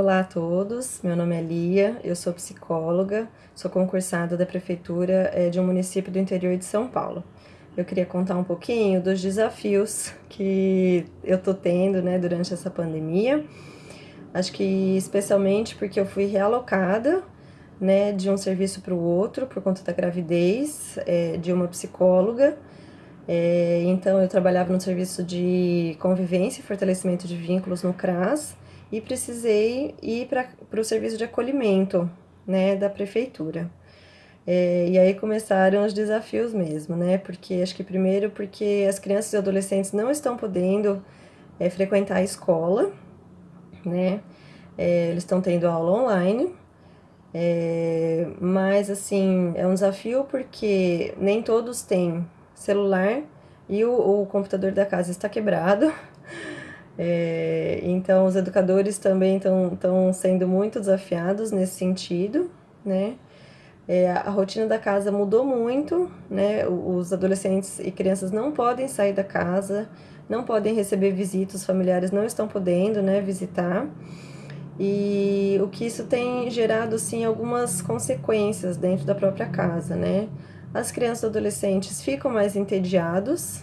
Olá a todos, meu nome é Lia, eu sou psicóloga, sou concursada da Prefeitura eh, de um município do interior de São Paulo. Eu queria contar um pouquinho dos desafios que eu tô tendo né, durante essa pandemia. Acho que especialmente porque eu fui realocada né, de um serviço para o outro por conta da gravidez é, de uma psicóloga. É, então eu trabalhava no serviço de convivência e fortalecimento de vínculos no CRAS e precisei ir para o serviço de acolhimento, né, da prefeitura. É, e aí começaram os desafios mesmo, né, porque acho que primeiro porque as crianças e adolescentes não estão podendo é, frequentar a escola, né, é, eles estão tendo aula online, é, mas assim, é um desafio porque nem todos têm celular e o, o computador da casa está quebrado, é, então, os educadores também estão sendo muito desafiados nesse sentido, né? É, a rotina da casa mudou muito, né? Os adolescentes e crianças não podem sair da casa, não podem receber visitas, os familiares não estão podendo, né, visitar. E o que isso tem gerado, assim, algumas consequências dentro da própria casa, né? As crianças e adolescentes ficam mais entediados,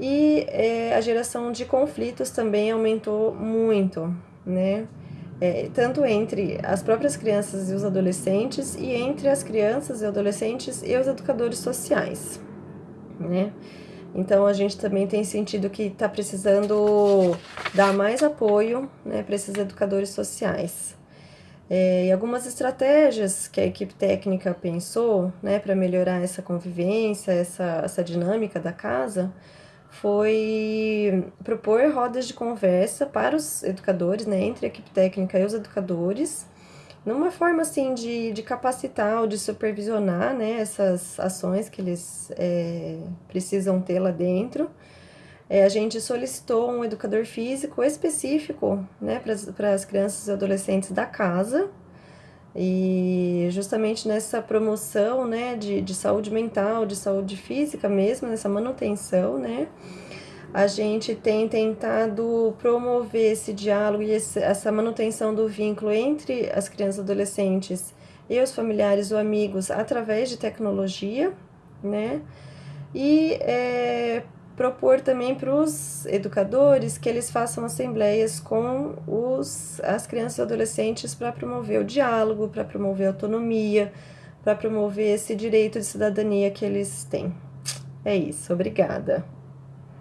e é, a geração de conflitos também aumentou muito, né? É, tanto entre as próprias crianças e os adolescentes e entre as crianças e adolescentes e os educadores sociais, né? Então a gente também tem sentido que está precisando dar mais apoio né, para esses educadores sociais. É, e algumas estratégias que a equipe técnica pensou né, para melhorar essa convivência, essa, essa dinâmica da casa, foi propor rodas de conversa para os educadores, né, entre a equipe técnica e os educadores, numa forma assim de, de capacitar ou de supervisionar né, essas ações que eles é, precisam ter lá dentro. É, a gente solicitou um educador físico específico né, para as crianças e adolescentes da casa, e justamente nessa promoção, né, de, de saúde mental, de saúde física mesmo, nessa manutenção, né, a gente tem tentado promover esse diálogo e esse, essa manutenção do vínculo entre as crianças e adolescentes e os familiares ou amigos através de tecnologia, né, e é, propor também para os educadores que eles façam assembleias com os, as crianças e adolescentes para promover o diálogo, para promover a autonomia, para promover esse direito de cidadania que eles têm. É isso, obrigada.